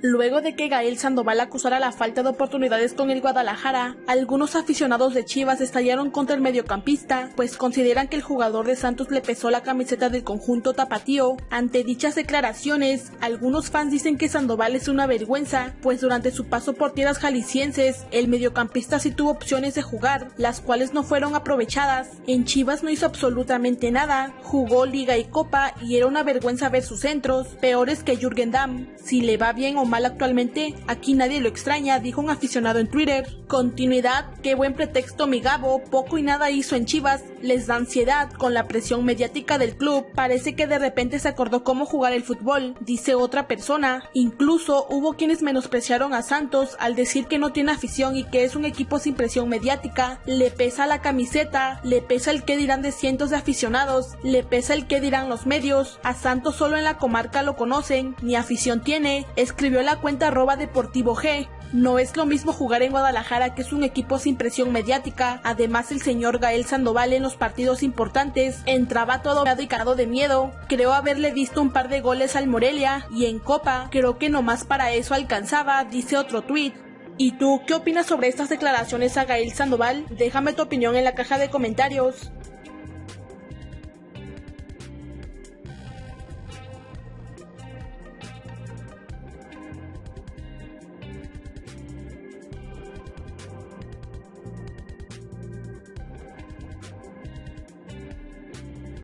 Luego de que Gael Sandoval acusara la falta de oportunidades con el Guadalajara, algunos aficionados de Chivas estallaron contra el mediocampista, pues consideran que el jugador de Santos le pesó la camiseta del conjunto tapatío. Ante dichas declaraciones, algunos fans dicen que Sandoval es una vergüenza, pues durante su paso por tierras jaliscienses, el mediocampista sí tuvo opciones de jugar, las cuales no fueron aprovechadas. En Chivas no hizo absolutamente nada, jugó liga y copa y era una vergüenza ver sus centros, peores que Jürgen Damm. Si le va bien o mal actualmente, aquí nadie lo extraña, dijo un aficionado en Twitter. Continuidad, qué buen pretexto mi Gabo, poco y nada hizo en Chivas, les da ansiedad con la presión mediática del club, parece que de repente se acordó cómo jugar el fútbol, dice otra persona. Incluso hubo quienes menospreciaron a Santos al decir que no tiene afición y que es un equipo sin presión mediática, le pesa la camiseta, le pesa el que dirán de cientos de aficionados, le pesa el que dirán los medios, a Santos solo en la comarca lo conocen, ni afición tiene, escribió la cuenta arroba deportivo G. No es lo mismo jugar en Guadalajara, que es un equipo sin presión mediática. Además, el señor Gael Sandoval en los partidos importantes entraba todo y cargado de miedo. Creo haberle visto un par de goles al Morelia y en Copa, creo que nomás para eso alcanzaba, dice otro tuit. ¿Y tú qué opinas sobre estas declaraciones a Gael Sandoval? Déjame tu opinión en la caja de comentarios.